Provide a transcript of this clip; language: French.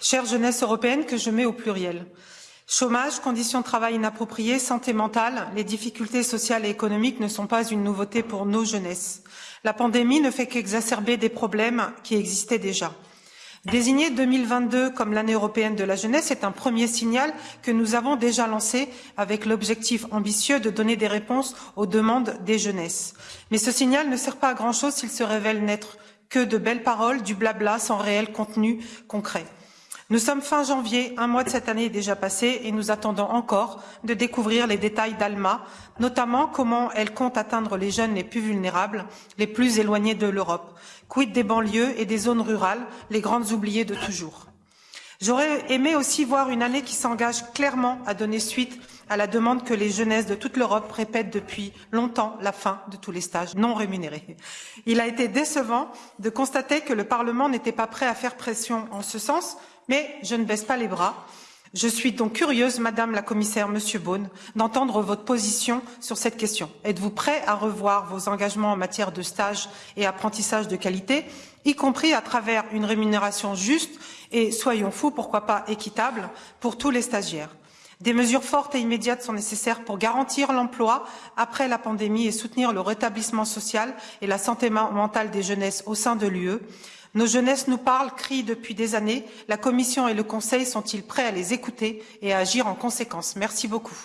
chère jeunesse européenne que je mets au pluriel. Chômage, conditions de travail inappropriées, santé mentale, les difficultés sociales et économiques ne sont pas une nouveauté pour nos jeunesses. La pandémie ne fait qu'exacerber des problèmes qui existaient déjà. Désigner 2022 comme l'année européenne de la jeunesse est un premier signal que nous avons déjà lancé avec l'objectif ambitieux de donner des réponses aux demandes des jeunesses. Mais ce signal ne sert pas à grand-chose s'il se révèle n'être que de belles paroles, du blabla sans réel contenu concret. Nous sommes fin janvier, un mois de cette année est déjà passé et nous attendons encore de découvrir les détails d'Alma, notamment comment elle compte atteindre les jeunes les plus vulnérables, les plus éloignés de l'Europe. Quid des banlieues et des zones rurales, les grandes oubliées de toujours? J'aurais aimé aussi voir une année qui s'engage clairement à donner suite à la demande que les jeunesses de toute l'Europe répètent depuis longtemps la fin de tous les stages non rémunérés. Il a été décevant de constater que le Parlement n'était pas prêt à faire pression en ce sens, mais je ne baisse pas les bras. Je suis donc curieuse, Madame la Commissaire, Monsieur Beaune, d'entendre votre position sur cette question. Êtes-vous prêt à revoir vos engagements en matière de stage et apprentissage de qualité, y compris à travers une rémunération juste et, soyons fous, pourquoi pas équitable, pour tous les stagiaires? Des mesures fortes et immédiates sont nécessaires pour garantir l'emploi après la pandémie et soutenir le rétablissement social et la santé mentale des jeunesses au sein de l'UE. Nos jeunesses nous parlent, crient depuis des années. La Commission et le Conseil sont-ils prêts à les écouter et à agir en conséquence? Merci beaucoup.